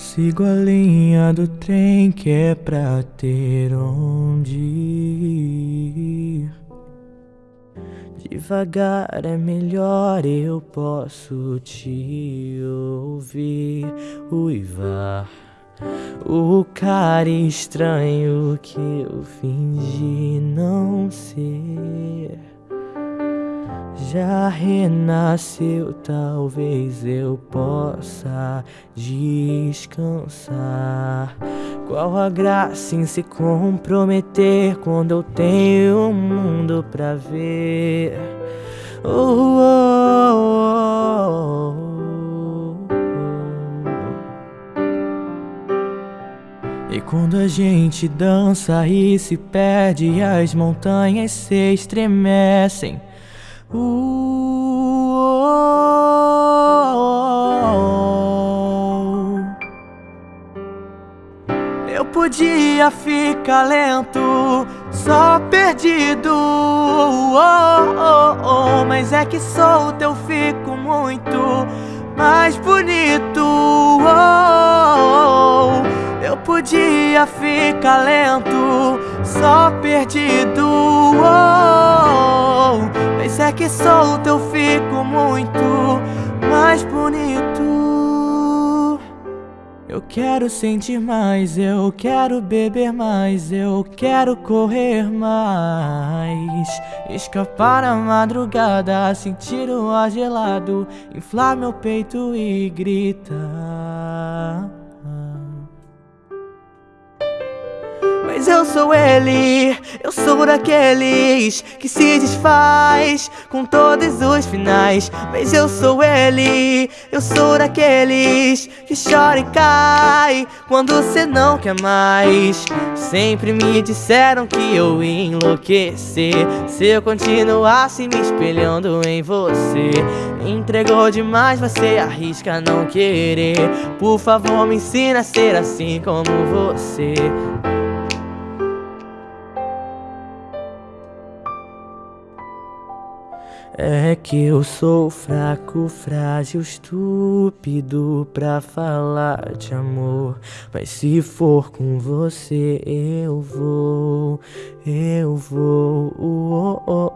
sigo a linha do trem que é pra ter onde ir. Devagar é melhor, eu posso te ouvir uivar. O cara estranho que eu fingi não ser já renasceu, talvez eu possa descansar. Qual a graça em se comprometer quando eu tenho o um mundo pra ver? Oh, oh, oh, e quando a gente dança e se perde, as montanhas se estremecem. Eu podia ficar lento, só perdido. Oh, oh, oh, mas é que solto eu fico muito mais bonito. Eu podia ficar lento, só perdido. Que solto eu fico muito mais bonito. Eu quero sentir mais, eu quero beber mais Eu quero correr mais. Escapar na madrugada, sentir o ar gelado Inflar meu peito e gritar Mas eu sou ele, eu sou daqueles que se desfaz com todos os finais. Mas eu sou ele, eu sou daqueles que chora e cai quando cê não quer mais. Sempre me disseram que eu ia enlouquecer se eu continuasse me espelhando em você. Entregou demais, você arrisca não querer. Por favor, me ensina a ser assim como você. É que eu sou fraco, frágil, estúpido pra falar de amor. Mas se for com você, eu vou, eu vou. Oh, oh,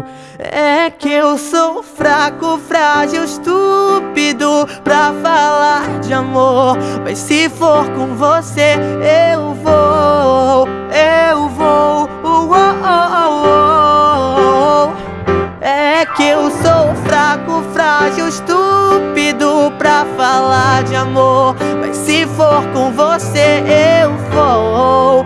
oh, é que eu sou fraco, frágil, estúpido pra falar de amor. Mas se for com você, eu vou, Que eu sou fraco, frágil, estúpido pra falar de amor. Mas se for com você eu vou.